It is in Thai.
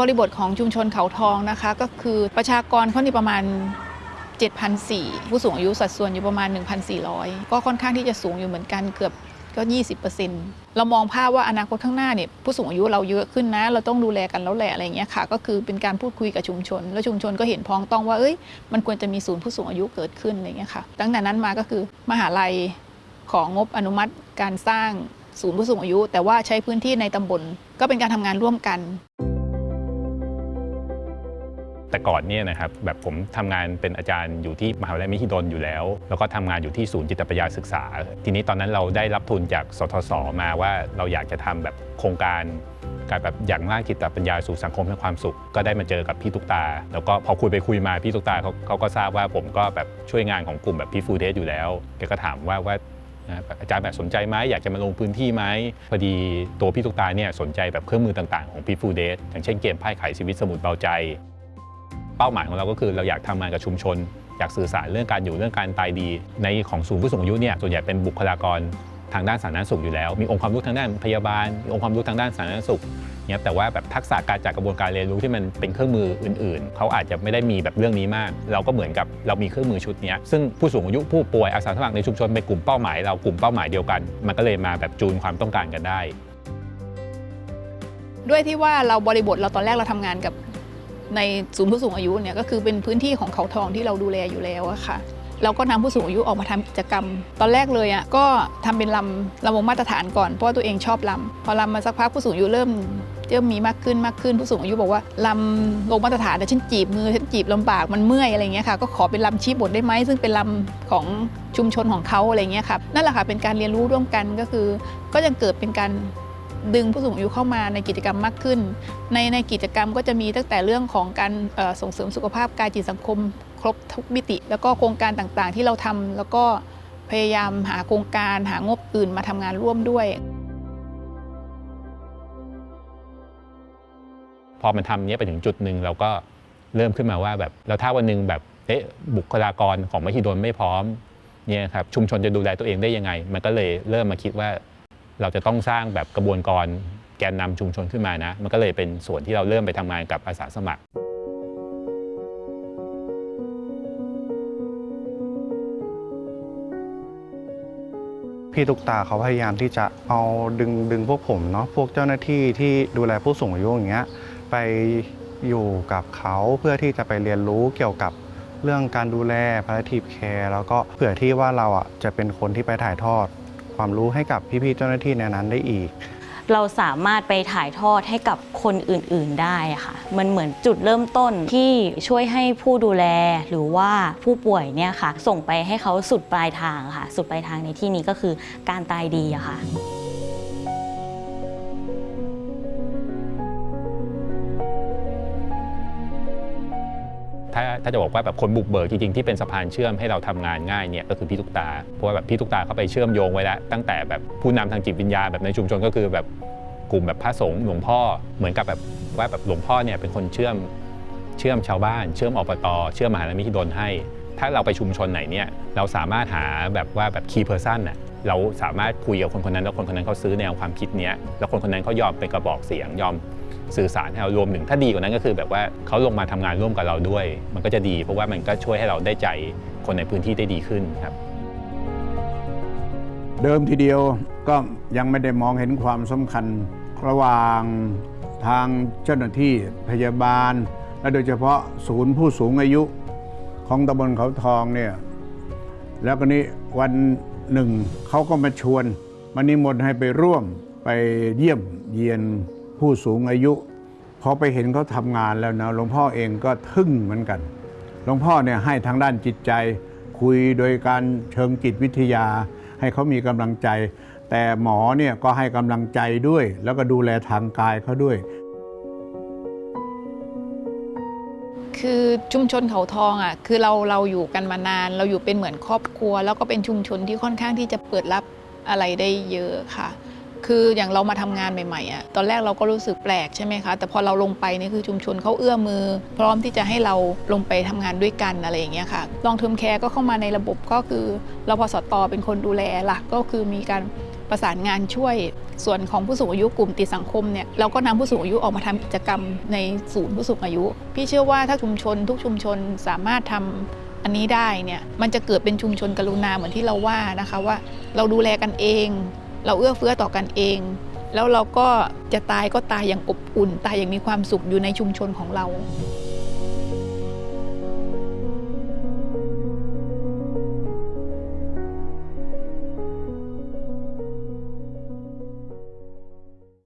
บริบทของชุมชนเขาทองนะคะ ก็คือประชากรเขานี่ประมาณ 7,400 ผู้สูงอายุสัดส่วนอยู่ประมาณ 1,400 ก็ค่อนข้างที่จะสูงอยู่เหมือนกันเกือบก็ 20%เรามองภาพว่าอนาคตข้างหน้าเนี่ยผู้สูงอายุเราเยอะขึ้นนะ เราต้องดูแลกันแล้วแหละอะไรอย่างเงี้ยค่ะ ก็คือเป็นการพูดคุยกับชุมชน แล้วชุมชนก็เห็นพ้องต้องว่าเอ้ยมันควรจะมีศูนย์ผู้สูงอายุเกิดขึ้นอะไรเงี้ยค่ะตั้งแต่นั้นมาก็คือมหาลัยของงบอนุมัติการสร้างศูนย์ผู้สูงอายุ แต่ว่าใช้พื้นที่ในตำบลก็เป็นการทำงานร่วมกัน แต่ก่อนเนี่ยนะครับแบบผมทำงานเป็นอาจารย์อยู่ที่มหาวิทยาลัยมหิดลอยู่แล้ว แล้วก็ทำงานอยู่ที่ศูนย์จิตปัญญาศึกษา ทีนี้ตอนนั้นเราได้รับทุนจากสทศมาว่าเราอยากจะทำแบบโครงการการแบบอย่างร่างจิตปัญญาสู่สังคมให้ความสุข ก็ได้มาเจอกับพี่ตุ๊กตา แล้วก็พอคุยไปคุยมาพี่ตุ๊กตาเขาเขาก็ทราบว่าผมก็แบบช่วยงานของกลุ่มแบบพี่ฟูเดสอยู่แล้วแกก็ถามว่าว่าอาจารย์แบบสนใจไหมอยากจะมาลงพื้นที่ไหมพอดีตัวพี่ตุ๊กตาเนี่ยสนใจแบบเครื่องมือต่างๆของพี่ฟูเดสอย่างเช่นเกมไพ่ไขชีวิตสมุดเบาใจ ป้าหมายของเราก็คือเราอยากทำงานกับชุมชน อยากสื่อสารเรื่องการอยู่เรื่องการตายดี ในของศูนย์ผู้สูงอายุเนี่ยส่วนใหญ่เป็นบุคลากรทางด้านสาธารณสุขอยู่แล้ว มีองค์ความรู้ทางด้านพยาบาลมีองค์ความรู้ทางด้านสาธารณสุขเนี่ยแต่ว่าแบบทักษะการจัดกระบวนการเรียนรู้ที่มันเป็นเครื่องมืออื่นๆ เขาอาจจะไม่ได้มีแบบเรื่องนี้มาก เราก็เหมือนกับเรามีเครื่องมือชุดนี้ซึ่งผู้สูงอายุผู้ป่วยอาสาสมัครในชุมชนเป็นกลุ่มเป้าหมายเรากลุ่มเป้าหมายเดียวกัน มันก็เลยมาแบบจูนความต้องการกันได้ด้วยที่ว่าเราบริบทเราตอนแรกเราทำงานกับ ในศูนย์ผู้สูงอายุเนี่ยก็คือเป็นพื้นที่ของเขาทองที่เราดูแลอยู่แล้วอะค่ะเราก็นำผู้สูงอายุออกมาทำกิจกรรม ตอนแรกเลยอะก็ทำเป็นลำลำวงมาตรฐานก่อนเพราะตัวเองชอบลำพอลำมาสักพักผู้สูงอายุเริ่มเริ่มมีมากขึ้นมากขึ้นผู้สูงอายุบอกว่าลำลงมาตรฐานแต่ฉันจีบมือฉันจีบลำบากมันเมื่อยอะไรเงี้ยค่ะก็ขอเป็นลำชี้บทได้ไหมซึ่งเป็นลำของชุมชนของเขาอะไรเงี้ยค่ะนั่นแหละค่ะเป็นการเรียนรู้ร่วมกันก็คือ ก็ยังเกิดเป็นการ ดึงผู้สูงอายุเข้ามาในกิจกรรมมากขึ้น ในในกิจกรรมก็จะมีตั้งแต่เรื่องของการส่งเสริมสุขภาพกายจิตสังคม ครบทุกมิติ แล้วก็โครงการต่างๆ ที่เราทำแล้วก็พยายามหาโครงการหางบอื่นมาทำงานร่วมด้วย พอมันทำเนี้ยไปถึงจุดหนึ่งเราก็เริ่มขึ้นมาว่าแบบแล้วถ้าวันหนึ่งแบบเอ๊ะบุคลากรของมหิดลไม่พร้อมเนี่ยครับชุมชนจะดูแลตัวเองได้ยังไง มันก็เลยเริ่มมาคิดว่า เราจะต้องสร้างแบบกระบวนการแกนนำชุมชนขึ้นมานะ มันก็เลยเป็นส่วนที่เราเริ่มไปทำงานกับอาสาสมัครพี่ตุ๊กตาเขาพยายามที่จะเอาดึงดึงพวกผมเนาะพวกเจ้าหน้าที่ที่ดูแลผู้สูงอายุอย่างเงี้ยไปอยู่กับเขาเพื่อที่จะไปเรียนรู้เกี่ยวกับเรื่องการดูแล palliative care แล้วก็เผื่อที่ว่าเราอะจะเป็นคนที่ไปถ่ายทอด ความรู้ให้กับพี่ๆเจ้าหน้าที่ในนั้นได้อีก เราสามารถไปถ่ายทอดให้กับคนอื่นๆได้ค่ะ มันเหมือนจุดเริ่มต้นที่ช่วยให้ผู้ดูแลหรือว่าผู้ป่วยเนี่ยค่ะ ส่งไปให้เขาสุดปลายทางค่ะ สุดปลายทางในที่นี้ก็คือการตายดีอะค่ะ ถ้าถ้าจะบอกว่าแบบคนบุกเบิกจริงๆที่เป็นสะพานเชื่อมให้เราทำงานง่ายเนี่ยก็คือพี่ตุ๊กตา เพราะว่าแบบพี่ตุ๊กตาเขาไปเชื่อมโยงไว้แล้วตั้งแต่แบบผู้นำทางจิตวิญญาณแบบในชุมชนก็คือแบบกลุ่มแบบพระสงฆ์หลวงพ่อเหมือนกับแบบว่าแบบหลวงพ่อเนี่ยเป็นคนเชื่อมเชื่อมชาวบ้าน เชื่อมอบตเชื่อมมหาลัยมหิดลให้ ถ้าเราไปชุมชนไหนเนี่ยเราสามารถหาแบบว่าแบบ key person น่ะเราสามารถคุยกับคนคนนั้นแล้วคนคนนั้นเขาซื้อแนวความคิดเนี้ยแล้วคนคนนั้นเขายอมเป็นกระบอกเสียงยอม สื่อสารให้เรารวมถึงถ้าดีกว่านั้นก็คือแบบว่าเขาลงมาทำงานร่วมกับเราด้วย มันก็จะดี เพราะว่ามันก็ช่วยให้เราได้ใจคนในพื้นที่ได้ดีขึ้นครับ เดิมทีเดียวก็ยังไม่ได้มองเห็นความสำคัญระหว่างทางเจ้าหน้าที่พยาบาล และโดยเฉพาะศูนย์ผู้สูงอายุของตำบลเขาทองเนี่ยแล้วก็นี้วันหนึ่งเขาก็มาชวนมานิมนต์ให้ไปร่วมไปเยี่ยมเยียน ผู้สูงอายุพอไปเห็นเขาทำงานแล้วนะหลวงพ่อเองก็ทึ่งเหมือนกันหลวงพ่อเนี่ยให้ทางด้านจิตใจคุยโดยการเชิงจิตวิทยา ให้เขามีกำลังใจ แต่หมอเนี่ยก็ให้กำลังใจด้วย แล้วก็ดูแลทางกายเขาด้วย คือชุมชนเขาทองอะคือเราเราอยู่กันมานาน เราอยู่เป็นเหมือนครอบครัว แล้วก็เป็นชุมชนที่ค่อนข้างที่จะเปิดรับอะไรได้เยอะค่ะ คืออย่างเรามาทำงานใหม่ๆอะตอนแรกเราก็รู้สึกแปลกใช่ไหมคะ แต่พอเราลงไปนี่คือชุมชนเขาเอื้อมือ พร้อมที่จะให้เราลงไปทำงานด้วยกันอะไรอย่างเงี้ยค่ะลองเทอมแคร์ก็เข้ามาในระบบก็คือเราพอสตอเป็นคนดูแลหลักก็คือมีการประสานงานช่วยส่วนของผู้สูงอายุกลุ่มติดสังคมเนี่ยเราก็นำผู้สูงอายุออกมาทำกิจกรรมในศูนย์ผู้สูงอายุ พี่เชื่อว่าถ้าชุมชนทุกชุมชนสามารถทำอันนี้ได้เนี่ยมันจะเกิดเป็นชุมชนกรุณาเหมือนที่เราว่านะคะว่า เราดูแลกันเอง เราเอื้อเฟื้อต่อกันเอง แล้วเราก็จะตายก็ตายอย่างอบอุ่น ตายอย่างมีความสุขอยู่ในชุมชนของเรา